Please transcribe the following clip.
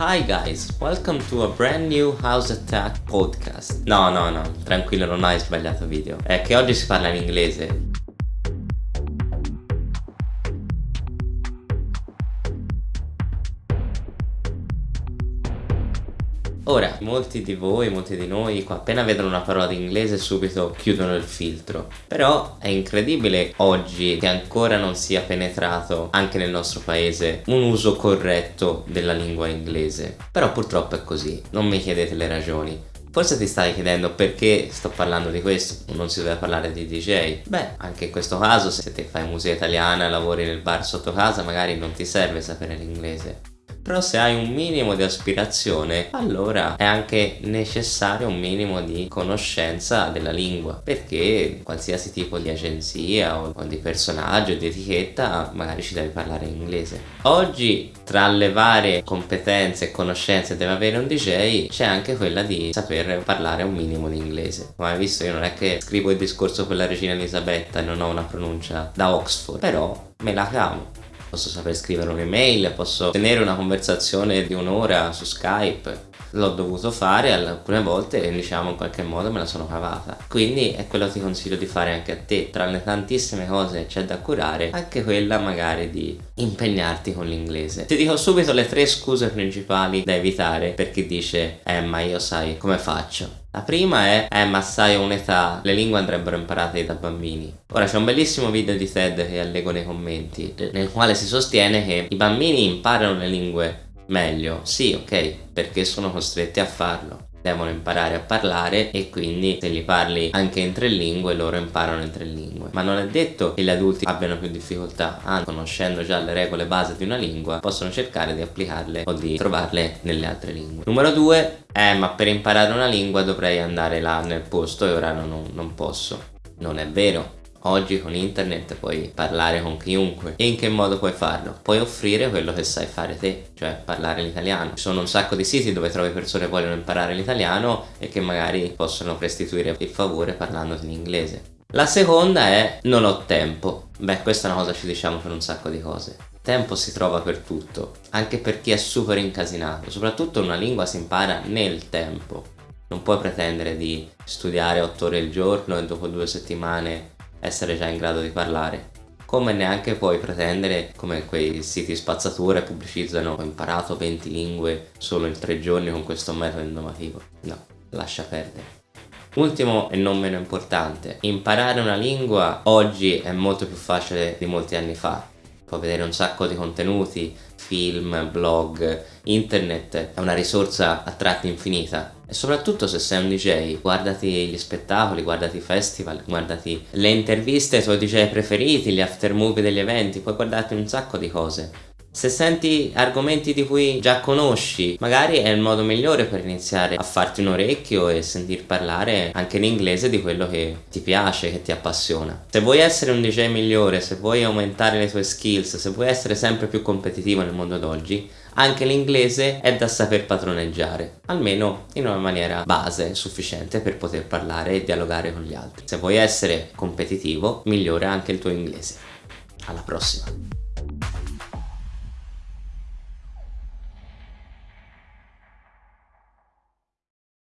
Hi guys, welcome to a brand new House Attack podcast. No, no, no, tranquillo, non hai sbagliato video. È che oggi si parla in inglese. Ora, molti di voi, molti di noi, appena vedono una parola di inglese subito chiudono il filtro. Però è incredibile oggi che ancora non sia penetrato anche nel nostro paese un uso corretto della lingua inglese. Però purtroppo è così, non mi chiedete le ragioni. Forse ti stai chiedendo perché sto parlando di questo, non si deve parlare di DJ. Beh, anche in questo caso se ti fai musica italiana e lavori nel bar sotto casa magari non ti serve sapere l'inglese però se hai un minimo di aspirazione allora è anche necessario un minimo di conoscenza della lingua. Perché qualsiasi tipo di agenzia o, di personaggio di etichetta magari ci devi parlare in inglese. Oggi tra le varie competenze e conoscenze deve avere un DJ c'è anche quella di saper parlare un minimo di inglese. Come hai visto io non è che scrivo il discorso per la regina Elisabetta e non ho una pronuncia da Oxford però me la cavo posso saper scrivere un'email, posso tenere una conversazione di un'ora su Skype. L'ho dovuto fare alcune volte e diciamo in qualche modo me la sono cavata. Quindi è quello che ti consiglio di fare anche a te. Tra le tantissime cose che c'è da curare anche quella magari di impegnarti con l'inglese. Ti dico subito le tre scuse principali da evitare per chi dice eh ma io sai come faccio la prima è, eh ma sai un'età, le lingue andrebbero imparate da bambini. Ora c'è un bellissimo video di TED che allego nei commenti, nel quale si sostiene che i bambini imparano le lingue meglio. Sì, ok, perché sono costretti a farlo devono imparare a parlare e quindi se li parli anche in tre lingue loro imparano in tre lingue ma non è detto che gli adulti abbiano più difficoltà anzi conoscendo già le regole base di una lingua possono cercare di applicarle o di trovarle nelle altre lingue numero due eh ma per imparare una lingua dovrei andare là nel posto e ora non, non posso non è vero Oggi con internet puoi parlare con chiunque e in che modo puoi farlo? Puoi offrire quello che sai fare te, cioè parlare l'italiano. Ci sono un sacco di siti dove trovi persone che vogliono imparare l'italiano e che magari possono restituire il favore parlandoti in inglese. La seconda è non ho tempo. Beh, questa è una cosa che ci diciamo per un sacco di cose. Tempo si trova per tutto, anche per chi è super incasinato. Soprattutto una lingua si impara nel tempo. Non puoi pretendere di studiare 8 ore al giorno e dopo due settimane essere già in grado di parlare come neanche puoi pretendere come quei siti spazzatura pubblicizzano ho imparato 20 lingue solo in 3 giorni con questo metodo innovativo no, lascia perdere Ultimo e non meno importante, imparare una lingua oggi è molto più facile di molti anni fa. Puoi vedere un sacco di contenuti, film, blog, internet, è una risorsa a tratti infinita e soprattutto se sei un DJ guardati gli spettacoli, guardati i festival, guardati le interviste ai tuoi DJ preferiti, gli after movie degli eventi, puoi guardarti un sacco di cose se senti argomenti di cui già conosci, magari è il modo migliore per iniziare a farti un orecchio e sentir parlare anche in inglese di quello che ti piace, che ti appassiona. Se vuoi essere un DJ migliore, se vuoi aumentare le tue skills, se vuoi essere sempre più competitivo nel mondo d'oggi, anche l'inglese è da saper padroneggiare, almeno in una maniera base sufficiente per poter parlare e dialogare con gli altri. Se vuoi essere competitivo, migliora anche il tuo inglese. Alla prossima!